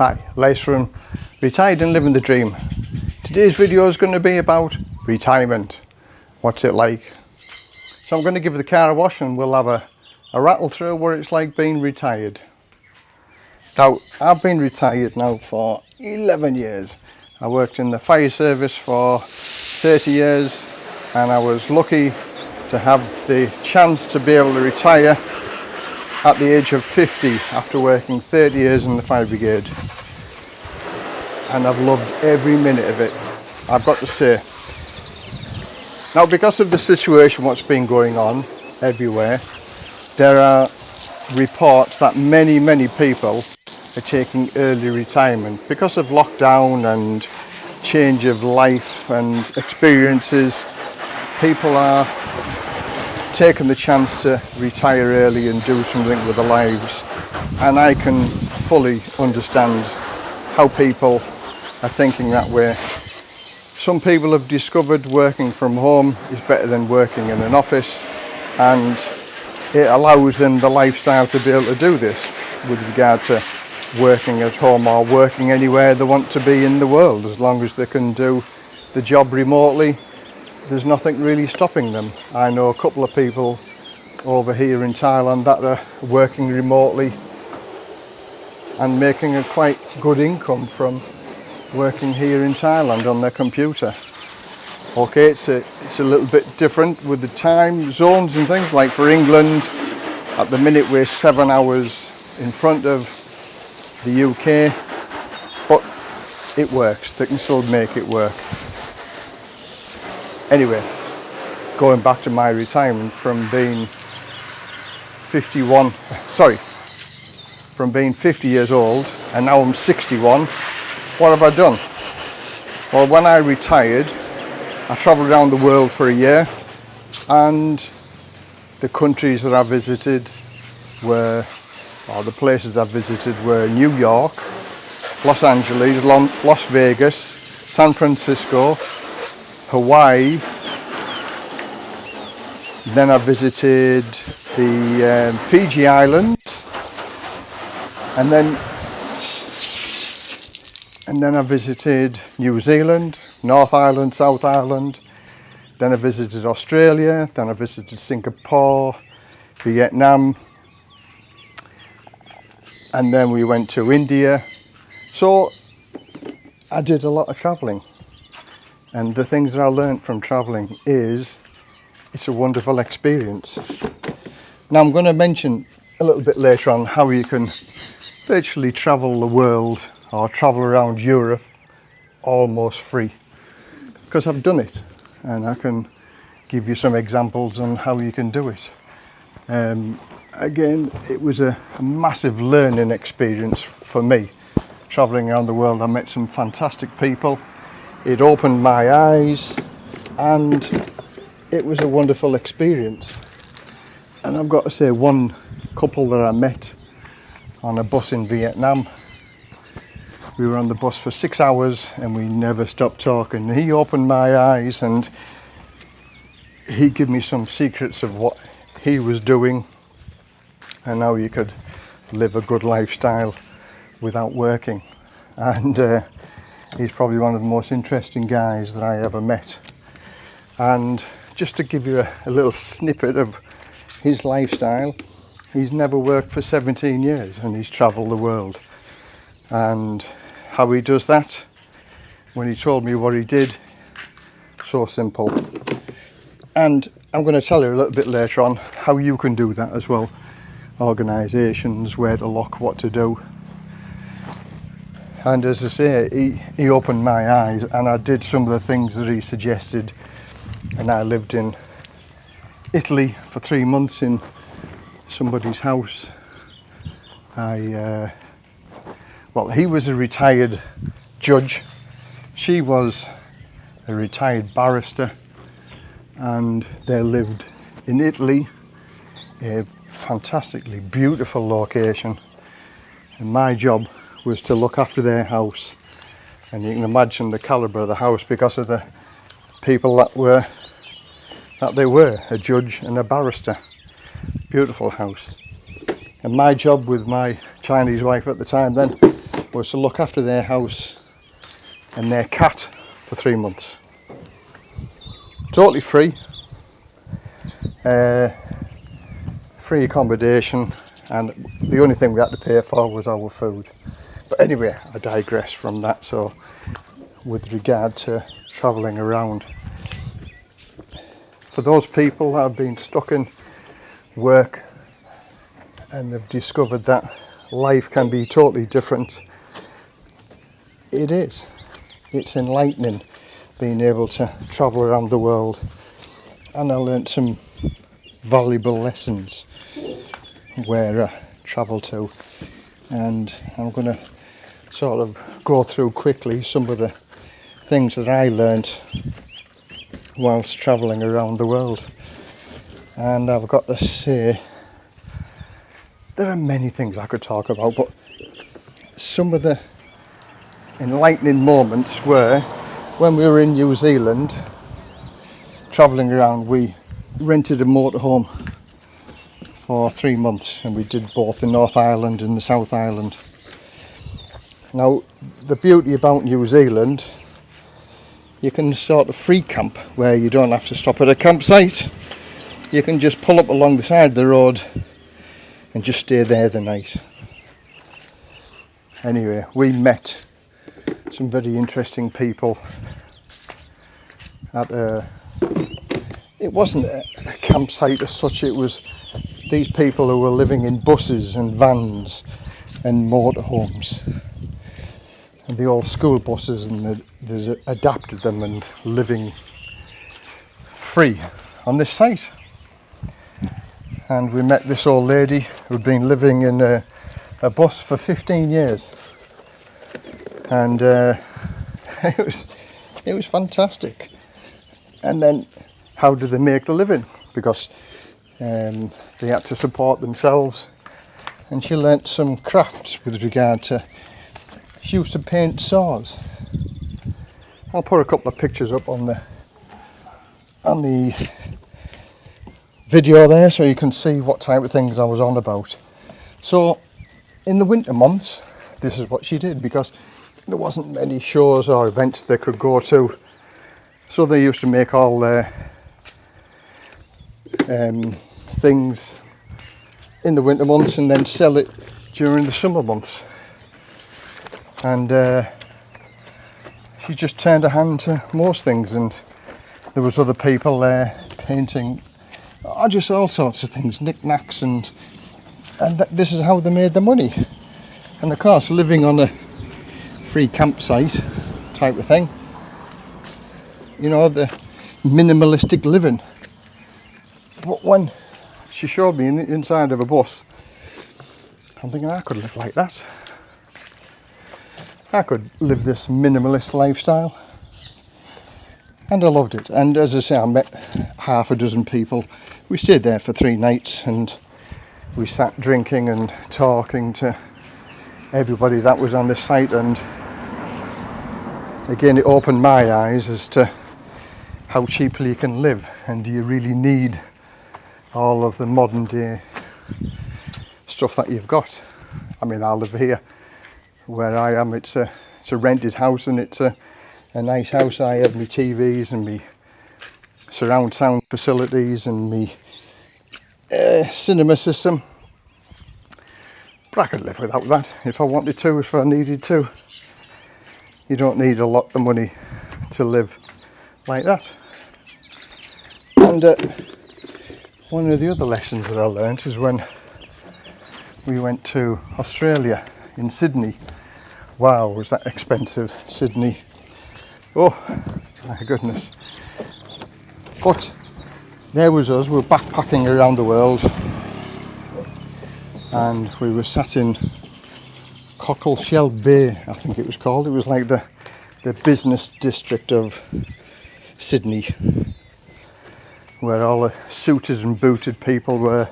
Hi, Les from Retired and Living the Dream. Today's video is going to be about retirement. What's it like? So I'm going to give the car a wash and we'll have a, a rattle through what it's like being retired. Now, I've been retired now for 11 years. I worked in the fire service for 30 years and I was lucky to have the chance to be able to retire at the age of 50 after working 30 years in the fire brigade. And I've loved every minute of it. I've got to say now because of the situation what's been going on everywhere there are reports that many many people are taking early retirement because of lockdown and change of life and experiences. People are taking the chance to retire early and do something with their lives and I can fully understand how people are thinking that way. Some people have discovered working from home is better than working in an office and it allows them the lifestyle to be able to do this with regard to working at home or working anywhere they want to be in the world as long as they can do the job remotely there's nothing really stopping them. I know a couple of people over here in Thailand that are working remotely and making a quite good income from working here in Thailand on their computer. Okay, it's a, it's a little bit different with the time zones and things like for England at the minute we're seven hours in front of the UK but it works, they can still make it work anyway going back to my retirement from being 51 sorry from being 50 years old and now I'm 61 what have I done? Well when I retired I travelled around the world for a year and the countries that I visited were or the places I visited were New York Los Angeles Las Vegas San Francisco Hawaii. Then I visited the um, Fiji Islands and then and then I visited New Zealand, North Island, South Island. Then I visited Australia, then I visited Singapore, Vietnam, and then we went to India. So I did a lot of travelling and the things that I learned from traveling is it's a wonderful experience. Now I'm going to mention a little bit later on how you can virtually travel the world or travel around Europe almost free because I've done it and I can give you some examples on how you can do it. Um, again it was a, a massive learning experience for me. Traveling around the world I met some fantastic people it opened my eyes and it was a wonderful experience. And I've got to say one couple that I met on a bus in Vietnam we were on the bus for six hours and we never stopped talking. He opened my eyes and he gave me some secrets of what he was doing and how you could live a good lifestyle without working. And uh, he's probably one of the most interesting guys that I ever met. And just to give you a, a little snippet of his lifestyle he's never worked for 17 years and he's traveled the world. And how he does that? When he told me what he did so simple. And I'm going to tell you a little bit later on how you can do that as well. Organizations where to look what to do and as I say he, he opened my eyes and I did some of the things that he suggested. And I lived in Italy for three months in somebody's house. I uh, well he was a retired judge. She was a retired barrister. And they lived in Italy a fantastically beautiful location. And my job was to look after their house and you can imagine the caliber of the house because of the people that were that they were a judge and a barrister beautiful house and my job with my Chinese wife at the time then was to look after their house and their cat for three months. Totally free. Uh, free accommodation and the only thing we had to pay for was our food. But anyway, I digress from that. So with regard to travelling around, for those people that have been stuck in work and they've discovered that life can be totally different, it is. It's enlightening being able to travel around the world and I learnt some valuable lessons where I travel to and I'm going to sort of go through quickly some of the things that I learnt whilst travelling around the world. And I've got to say there are many things I could talk about but some of the enlightening moments were when we were in New Zealand travelling around we rented a motorhome for three months and we did both the North Island and the South Island now the beauty about New Zealand you can sort of free camp where you don't have to stop at a campsite. You can just pull up along the side of the road and just stay there the night. Anyway we met some very interesting people at a it wasn't a, a campsite as such it was these people who were living in buses and vans and motorhomes the old school buses and the, there's adapted them and living free on this site. And we met this old lady who'd been living in a, a bus for 15 years. And uh, it was it was fantastic. And then how do they make the living? Because um, they had to support themselves. And she learnt some crafts with regard to used to paint saws. I'll put a couple of pictures up on the on the video there so you can see what type of things I was on about. So in the winter months this is what she did because there wasn't many shows or events they could go to. So they used to make all their um, things in the winter months and then sell it during the summer months and uh, she just turned her hand to most things and there was other people there painting oh, just all sorts of things knickknacks and and th this is how they made the money. And of course living on a free campsite type of thing you know the minimalistic living. But when she showed me in inside of a bus I'm thinking I could live like that I could live this minimalist lifestyle. And I loved it. And as I say I met half a dozen people. We stayed there for three nights and we sat drinking and talking to everybody that was on the site. And again it opened my eyes as to how cheaply you can live. And do you really need all of the modern day stuff that you've got? I mean I live here where I am. It's a it's a rented house and it's a, a nice house. I have my TVs and my surround sound facilities and my uh, cinema system. But I could live without that. If I wanted to if I needed to you don't need a lot of money to live like that. And uh, one of the other lessons that I learned is when we went to Australia in Sydney wow was that expensive Sydney. Oh my goodness. But there was us we were backpacking around the world. And we were sat in Cockleshell Bay I think it was called. It was like the the business district of Sydney where all the suited and booted people were.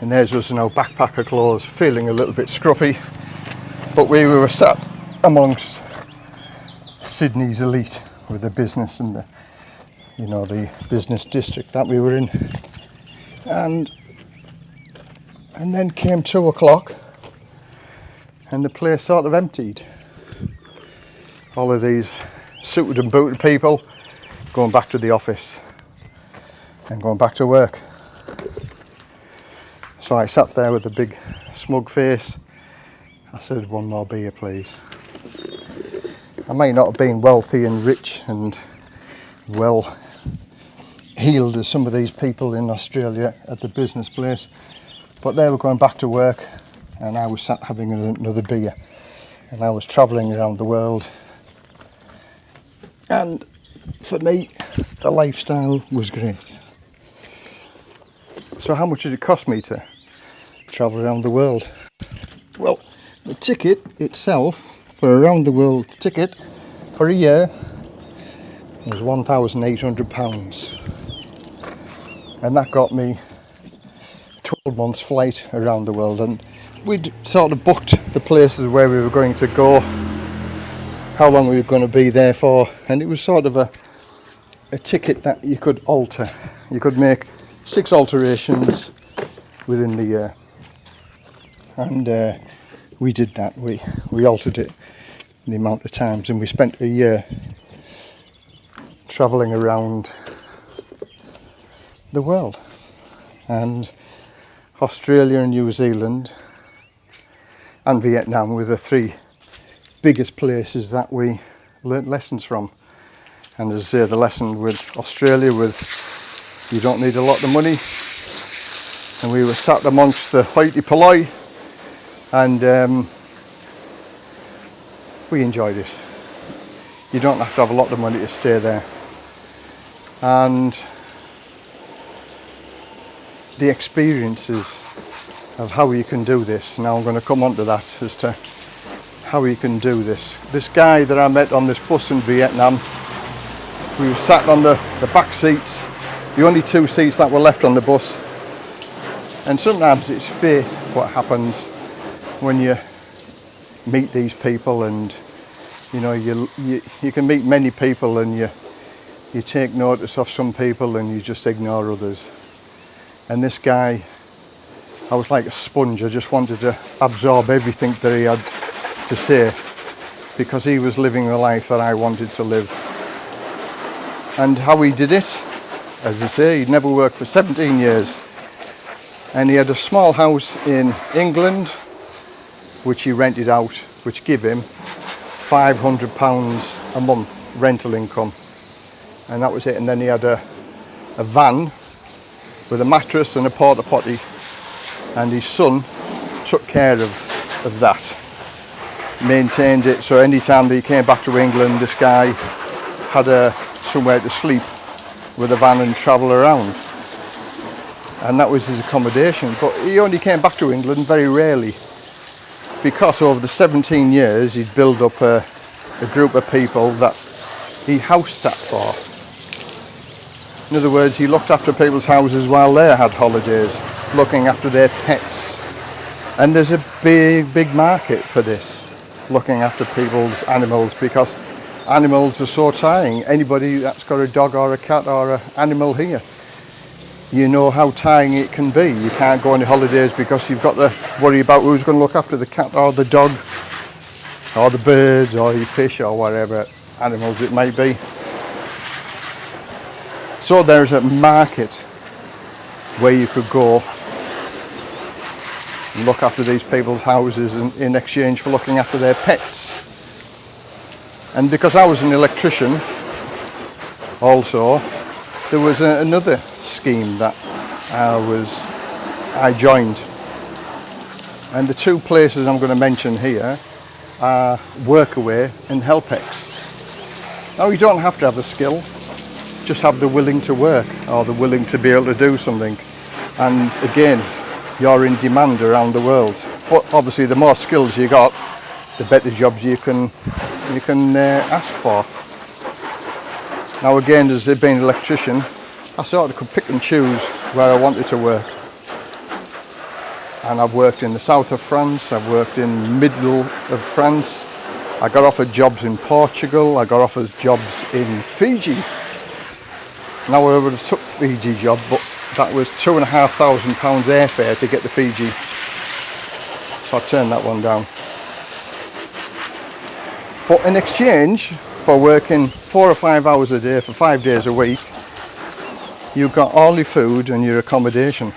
And there's us in our backpacker clothes feeling a little bit scruffy but we were sat amongst Sydney's elite with the business and the you know the business district that we were in and and then came two o'clock and the place sort of emptied. All of these suited and booted people going back to the office and going back to work. So I sat there with a big smug face. I said, one more beer please. I may not have been wealthy and rich and well heeled as some of these people in Australia at the business place, but they were going back to work and I was sat having another beer. And I was travelling around the world. And for me the lifestyle was great. So how much did it cost me to travel around the world? Well the ticket itself for around the world ticket for a year was 1,800. Pounds and that got me 12 months flight around the world. And we'd sort of booked the places where we were going to go how long we were going to be there for. And it was sort of a a ticket that you could alter. You could make six alterations within the year. And uh, we did that. We we altered it the amount of times and we spent a year traveling around the world. And Australia and New Zealand and Vietnam were the three biggest places that we learnt lessons from. And as I say the lesson with Australia with you don't need a lot of money. And we were sat amongst the hoity polloi and um, we enjoy this you don't have to have a lot of money to stay there and the experiences of how you can do this now I'm going to come on to that as to how you can do this. This guy that I met on this bus in Vietnam, we were sat on the, the back seats, the only two seats that were left on the bus. And sometimes it's fate what happens when you meet these people and you know you, you you can meet many people and you you take notice of some people and you just ignore others and this guy I was like a sponge I just wanted to absorb everything that he had to say because he was living the life that I wanted to live. And how he did it, as I say, he'd never worked for 17 years. And he had a small house in England, which he rented out, which gave him 500 pounds a month rental income. And that was it. And then he had a, a van with a mattress and a porta potty. And his son took care of, of that maintained it so anytime that he came back to England this guy had a somewhere to sleep with a van and travel around and that was his accommodation but he only came back to England very rarely because over the 17 years he'd built up a, a group of people that he house sat for in other words he looked after people's houses while they had holidays looking after their pets and there's a big big market for this looking after people's animals because animals are so tiring. Anybody that's got a dog or a cat or an animal here, you know how tiring it can be. You can't go on holidays because you've got to worry about who's going to look after the cat or the dog or the birds or your fish or whatever animals it might be. So there's a market where you could go and look after these people's houses in, in exchange for looking after their pets. And because I was an electrician also, there was a, another scheme that I was I joined. And the two places I'm going to mention here are Workaway and HelpX. Now you don't have to have the skill, just have the willing to work or the willing to be able to do something. And again, you're in demand around the world. But obviously the more skills you got, the better jobs you can you can uh, ask for. Now again, as being an electrician, I sort of could pick and choose where I wanted to work. And I've worked in the south of France, I've worked in middle of France, I got offered jobs in Portugal, I got offered jobs in Fiji. Now I would have took Fiji job, but that was two and a half thousand pounds airfare to get to Fiji so I turned that one down But in exchange for working four or five hours a day for five days a week, you got all your food and your accommodation.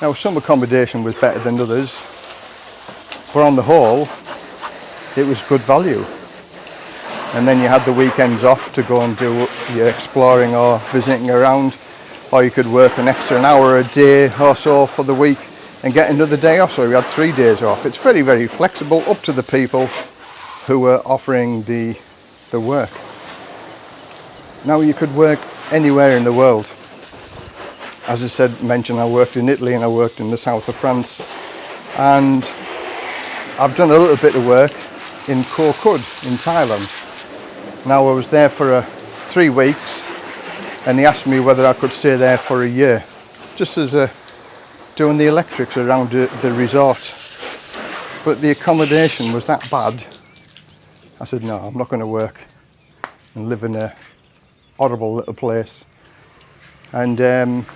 Now some accommodation was better than others, but on the whole, it was good value. And then you had the weekends off to go and do your exploring or visiting around, or you could work an extra an hour a day or so for the week and get another day off. So you had three days off. It's very, very flexible, up to the people who were offering the, the work. Now you could work anywhere in the world as I said, mentioned, I worked in Italy and I worked in the south of France. And I've done a little bit of work in Koh Kud in Thailand. Now I was there for uh, three weeks and he asked me whether I could stay there for a year. Just as a, doing the electrics around the, the resort. But the accommodation was that bad. I said, no, I'm not going to work and live in a horrible little place. And um,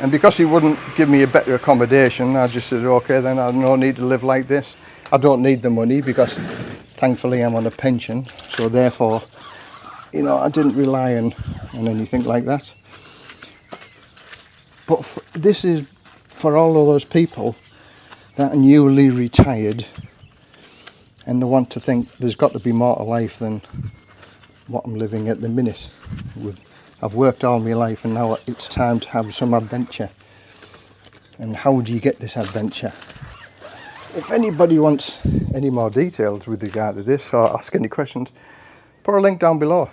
and because he wouldn't give me a better accommodation I just said okay then I no need to live like this I don't need the money because thankfully I'm on a pension so therefore you know I didn't rely on on anything like that but this is for all of those people that are newly retired and they want to think there's got to be more to life than what I'm living at the minute with I've worked all my life and now it's time to have some adventure. And how do you get this adventure? If anybody wants any more details with regard to this or ask any questions, put a link down below.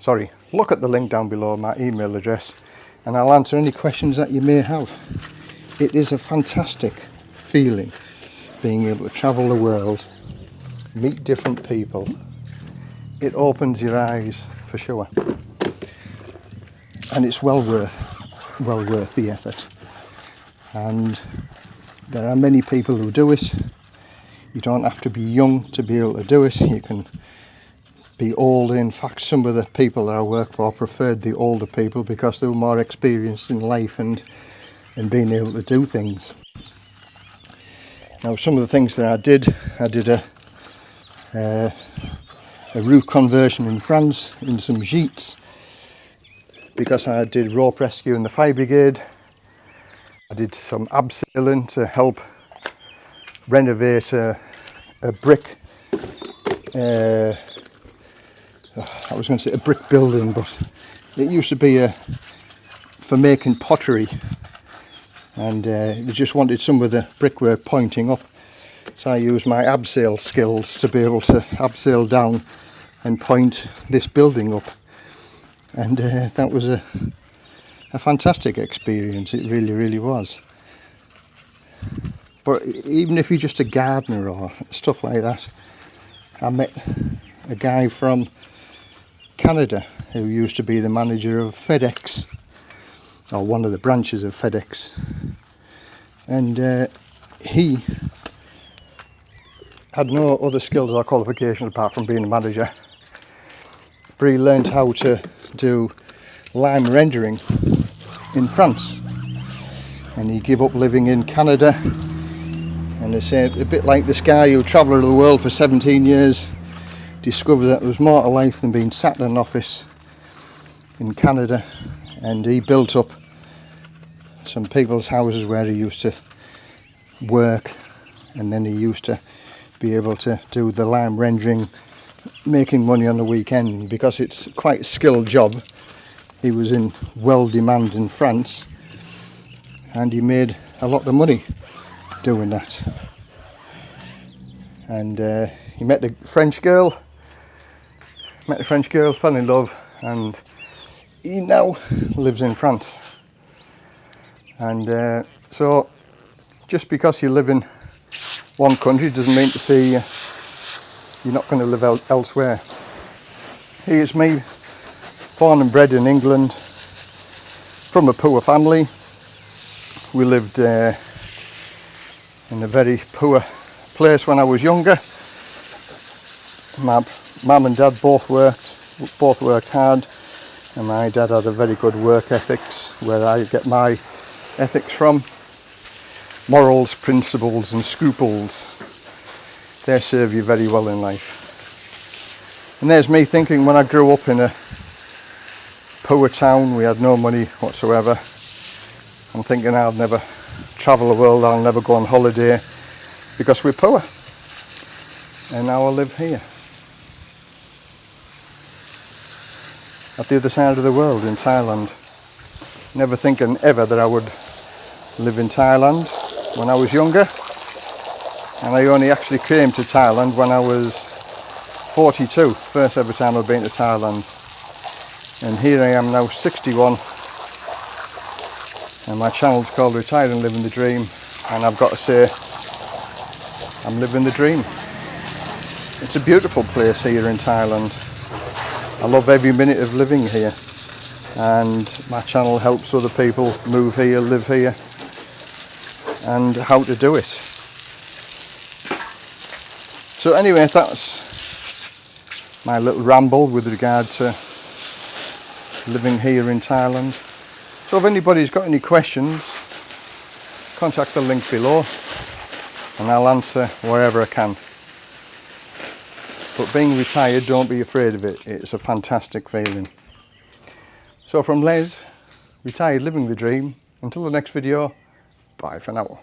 Sorry, look at the link down below, my email address, and I'll answer any questions that you may have. It is a fantastic feeling being able to travel the world, meet different people. It opens your eyes for sure. And it's well worth well worth the effort. And there are many people who do it. You don't have to be young to be able to do it. You can be old. In fact some of the people that I work for preferred the older people because they were more experienced in life and and being able to do things. Now some of the things that I did I did a uh, a roof conversion in France in some gîtes because I did rope rescue in the fire brigade. I did some abseiling to help renovate a, a brick uh, I was going to say a brick building but it used to be a for making pottery and uh, they just wanted some of the brickwork pointing up so I used my abseil skills to be able to abseil down and point this building up. And uh, that was a, a fantastic experience. It really really was. But even if you're just a gardener or stuff like that I met a guy from Canada who used to be the manager of FedEx or one of the branches of FedEx. And uh, he had no other skills or qualifications apart from being a manager he learned how to do lime rendering in France. And he gave up living in Canada. And they say a bit like this guy who travelled the world for 17 years discovered that there was more to life than being sat in an office in Canada. And he built up some people's houses where he used to work. And then he used to be able to do the lime rendering making money on the weekend because it's quite a skilled job. He was in well demand in France and he made a lot of money doing that. And uh, he met a French girl met a French girl fell in love and he now lives in France. And uh, so just because you live in one country doesn't mean to say uh, you're not going to live el elsewhere. Here's me, born and bred in England, from a poor family. We lived uh, in a very poor place when I was younger. My mum and dad both worked, both worked hard, and my dad had a very good work ethics, where I get my ethics from. Morals, principles and scruples they serve you very well in life. And there's me thinking when I grew up in a poor town, we had no money whatsoever. I'm thinking I'll never travel the world, I'll never go on holiday because we're poor. And now I live here. At the other side of the world in Thailand. Never thinking ever that I would live in Thailand when I was younger. And I only actually came to Thailand when I was 42. First ever time I've been to Thailand. And here I am now 61 and my channel's called Retired and Living the Dream and I've got to say I'm living the dream. It's a beautiful place here in Thailand. I love every minute of living here and my channel helps other people move here, live here and how to do it. So anyway, that's my little ramble with regard to living here in Thailand. So if anybody's got any questions, contact the link below and I'll answer wherever I can. But being retired, don't be afraid of it. It's a fantastic feeling. So from Les, retired living the dream, until the next video, bye for now.